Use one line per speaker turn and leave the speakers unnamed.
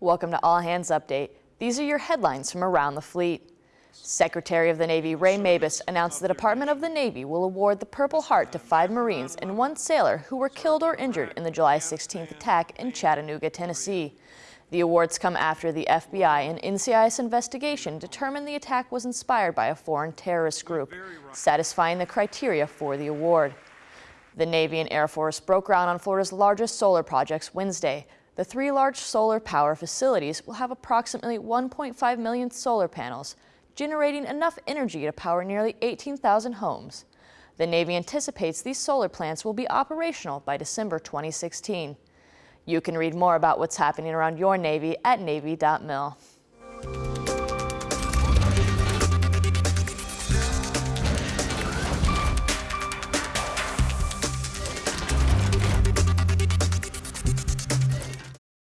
Welcome to All Hands Update. These are your headlines from around the fleet. Secretary of the Navy Ray Mabus announced the Department of the Navy will award the Purple Heart to five Marines and one sailor who were killed or injured in the July 16th attack in Chattanooga, Tennessee. The awards come after the FBI and NCIS investigation determined the attack was inspired by a foreign terrorist group, satisfying the criteria for the award. The Navy and Air Force broke ground on Florida's largest solar projects Wednesday, the three large solar power facilities will have approximately 1.5 million solar panels, generating enough energy to power nearly 18,000 homes. The Navy anticipates these solar plants will be operational by December 2016. You can read more about what's happening around your Navy at Navy.mil.